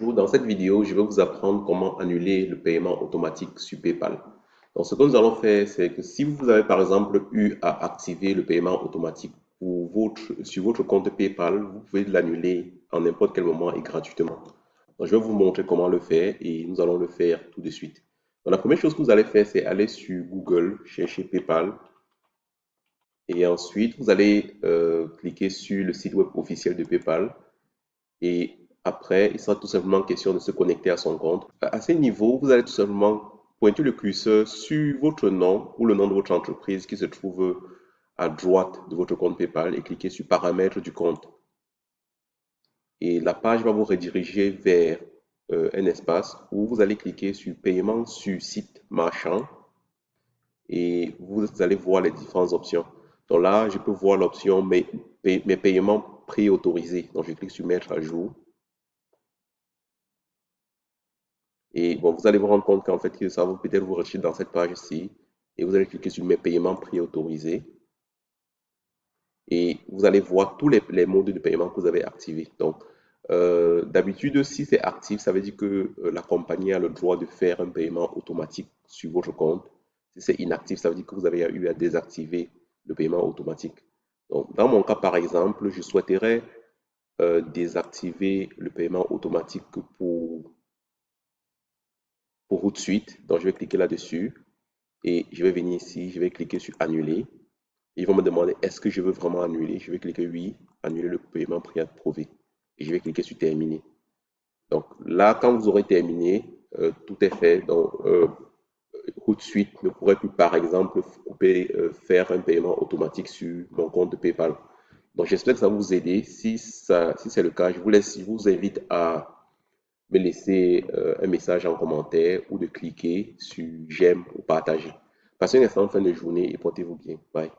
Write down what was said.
Dans cette vidéo, je vais vous apprendre comment annuler le paiement automatique sur PayPal. Donc, ce que nous allons faire, c'est que si vous avez par exemple eu à activer le paiement automatique pour votre, sur votre compte PayPal, vous pouvez l'annuler en n'importe quel moment et gratuitement. Donc, je vais vous montrer comment le faire et nous allons le faire tout de suite. Donc, la première chose que vous allez faire, c'est aller sur Google, chercher PayPal. Et ensuite, vous allez euh, cliquer sur le site web officiel de PayPal. Et après, il sera tout simplement question de se connecter à son compte. À ce niveau, vous allez tout simplement pointer le curseur sur votre nom ou le nom de votre entreprise qui se trouve à droite de votre compte PayPal et cliquer sur Paramètres du compte. Et la page va vous rediriger vers euh, un espace où vous allez cliquer sur Paiement sur site marchand et vous allez voir les différentes options. Donc là, je peux voir l'option mes, mes paiements préautorisés. Donc je clique sur Mettre à jour. Et bon, vous allez vous rendre compte qu'en fait, ça va peut-être vous rechercher dans cette page-ci. Et vous allez cliquer sur Mes paiements préautorisés. Et vous allez voir tous les, modes de paiement que vous avez activés. Donc, euh, d'habitude, si c'est actif, ça veut dire que euh, la compagnie a le droit de faire un paiement automatique sur votre compte. Si c'est inactif, ça veut dire que vous avez eu à désactiver le paiement automatique. Donc, dans mon cas, par exemple, je souhaiterais euh, désactiver le paiement automatique pour pour tout de suite. Donc, je vais cliquer là-dessus et je vais venir ici, je vais cliquer sur annuler. Ils vont me demander est-ce que je veux vraiment annuler? Je vais cliquer oui, annuler le paiement préapprouvé. Et je vais cliquer sur terminer. Donc là, quand vous aurez terminé, euh, tout est fait. Donc, euh, tout de suite ne pourrait plus, par exemple, couper, euh, faire un paiement automatique sur mon compte de PayPal. Donc, j'espère que ça vous aider. Si, si c'est le cas, je vous laisse, je vous invite à me laisser euh, un message en commentaire ou de cliquer sur j'aime ou partager. Passez une excellente fin de journée et portez-vous bien. Bye.